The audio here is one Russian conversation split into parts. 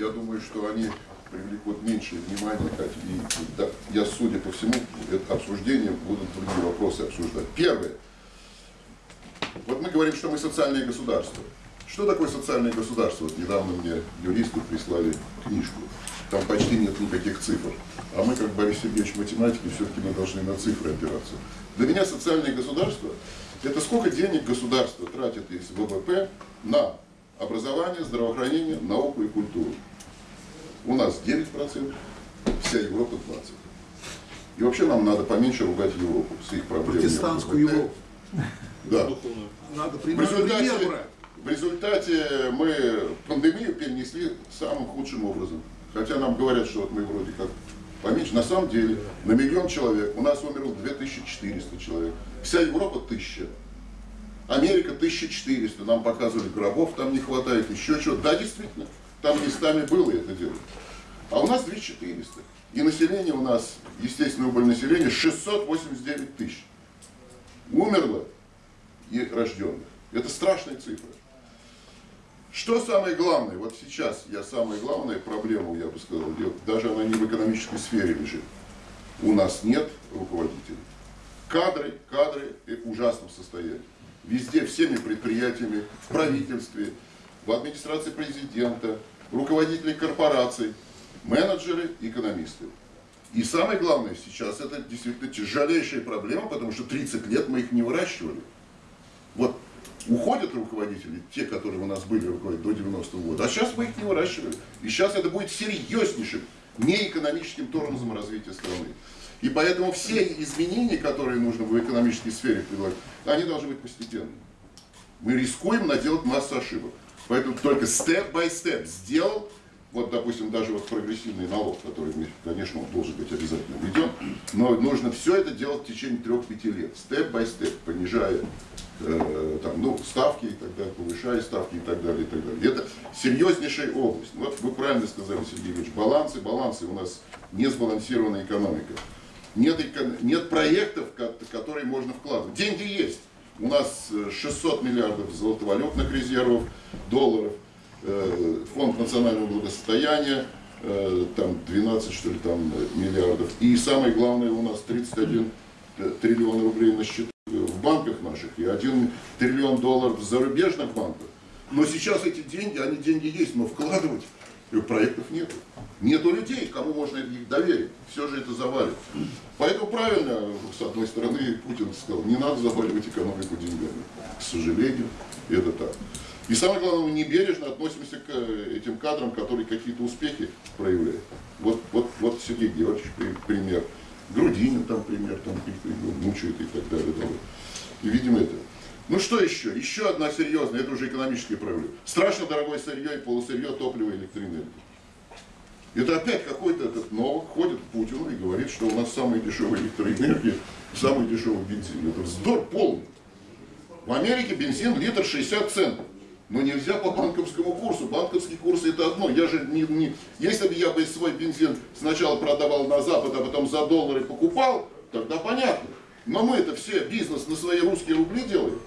я думаю, что они привлекут меньше внимания, и да, я, судя по всему, это обсуждение будут другие вопросы обсуждать. Первое. Вот мы говорим, что мы социальное государство. Что такое социальное государство? Вот недавно мне юристы прислали книжку. Там почти нет никаких цифр. А мы, как Борис Сергеевич математики, все-таки мы должны на цифры опираться. Для меня социальное государство – это сколько денег государство тратит из ВВП на образование, здравоохранение, науку и культуру. У нас 9%, вся Европа 20%. И вообще нам надо поменьше ругать Европу с их проблемами. Протестантскую Европу. Да. Надо В результате, в результате мы пандемию перенесли самым худшим образом. Хотя нам говорят, что вот мы вроде как поменьше. На самом деле на миллион человек у нас умерло 2400 человек. Вся Европа 1000. Америка 1400. Нам показывали гробов, там не хватает, еще чего. Да, действительно, там местами было это дело. А у нас 2400. И население у нас, естественно, убыль населения 689 тысяч. Умерло и рожденных. Это страшная цифра. Что самое главное? Вот сейчас я самая главная проблема, я бы сказал, даже она не в экономической сфере лежит. У нас нет руководителей. Кадры, кадры в ужасном состоянии. Везде, всеми предприятиями, в правительстве, в администрации президента, руководители корпораций, менеджеры, экономисты. И самое главное сейчас, это действительно тяжелейшая проблема, потому что 30 лет мы их не выращивали. Вот уходят руководители, те, которые у нас были до 90-го года, а сейчас мы их не выращивали. И сейчас это будет серьезнейшим неэкономическим тормозом развития страны. И поэтому все изменения, которые нужно в экономической сфере предлагать, они должны быть постепенными. Мы рискуем наделать массу ошибок. Поэтому только степ-бай-степ сделал, вот, допустим, даже вот прогрессивный налог, который, конечно, он должен быть обязательно введен, но нужно все это делать в течение трех-пяти лет, степ-бай-степ, понижая э, там, ну, ставки и так далее, повышая ставки и так далее, и так далее. Это серьезнейшая область. Вот вы правильно сказали, Сергей Ильич, балансы, балансы, у нас не сбалансированная экономика. Нет, нет проектов, ко- которые можно вкладывать. Деньги есть. У нас э, 600 миллиардов золотовалютных резервов, долларов, э, фонд национального благосостояния, э, там 12 что ли там э, миллиардов. И самое главное, у нас 31 триллион рублей на счету в банках наших и 1 триллион долларов в зарубежных банках. Но сейчас эти деньги, они деньги есть, но вкладывать проектов нету. Нету людей, кому можно их доверить. Все же это завалит. Поэтому правильно, с одной стороны, Путин сказал, не надо заваливать экономику деньгами. К сожалению, это так. И самое главное, мы небережно относимся к э, этим кадрам, которые какие-то успехи проявляют. Вот, вот, вот Сергей Георгиевич при- пример. Грудинин там пример, там его мучают и так далее. И видим это. Ну что еще? Еще одна серьезная, это уже экономические проблемы. Страшно дорогое сырье и полусырье, топливо и электроэнергия. Это опять какой-то этот новый ходит к Путину и говорит, что у нас самая дешевая электроэнергия, самый дешевый бензин. Это вздор полный. В Америке бензин литр 60 центов. Но нельзя по банковскому курсу. Банковский курс это одно. Я же не, не... Если бы я бы свой бензин сначала продавал на Запад, а потом за доллары покупал, тогда понятно. Но мы это все бизнес на свои русские рубли делаем.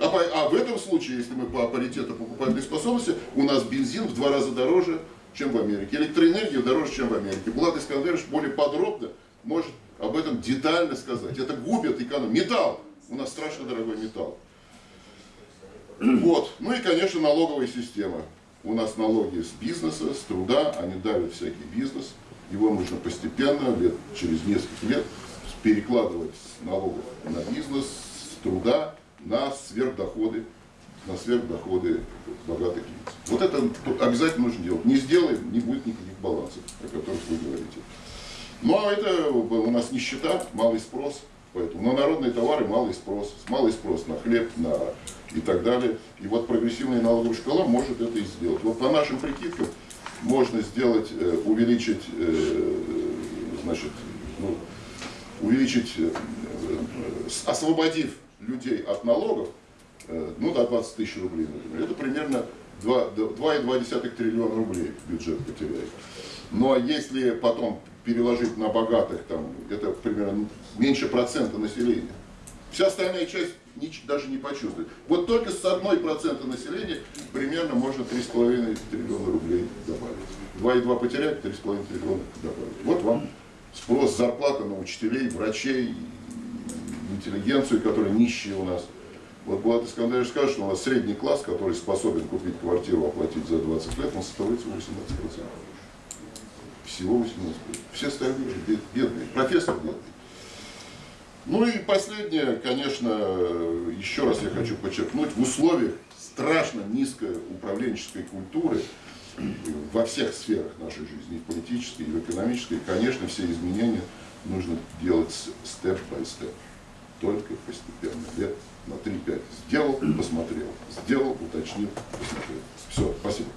А, по- а в этом случае, если мы по паритету покупательной способности, у нас бензин в два раза дороже, чем в Америке. Электроэнергия дороже, чем в Америке. Влад Искандерович более подробно может об этом детально сказать. Это губит экономику. Металл. У нас страшно дорогой металл. Вот. Ну и, конечно, налоговая система. У нас налоги с бизнеса, с труда, они давят всякий бизнес. Его нужно постепенно, лет, через несколько лет, перекладывать с налогов на бизнес, с труда на сверхдоходы, на сверхдоходы богатых лиц. Вот это обязательно нужно делать. Не сделаем, не будет никаких балансов, о которых вы говорите. Ну а это у нас нищета, малый спрос. Поэтому на народные товары малый спрос. Малый спрос на хлеб, на и так далее. И вот прогрессивная налоговая шкала может это и сделать. Вот по нашим прикидкам можно сделать, э, увеличить, э, значит, ну, увеличить, э, освободив людей от налогов, э, ну, до 20 тысяч рублей, например, это примерно 2 2,2 триллиона рублей бюджет потеряет. Но если потом переложить на богатых, там, это примерно меньше процента населения. Вся остальная часть даже не почувствует. Вот только с одной процента населения примерно можно 3,5 триллиона рублей добавить. 2,2 потерять, 3,5 триллиона добавить. Вот вам спрос, зарплата на учителей, врачей, интеллигенцию, которая нищие у нас. Вот Булат Искандарович скажет, что у нас средний класс, который способен купить квартиру, оплатить за 20 лет, он составляет всего 18%. Всего 18%. Все остальные же бед- бедные. Профессор бедный. Ну и последнее, конечно, еще раз я хочу подчеркнуть, в условиях страшно низкой управленческой культуры во всех сферах нашей жизни, и в политической, и в экономической, конечно, все изменения нужно делать степ-бай-степ, только постепенно, лет на 3-5. Сделал, посмотрел, сделал, уточнил, посмотрел. Все, спасибо.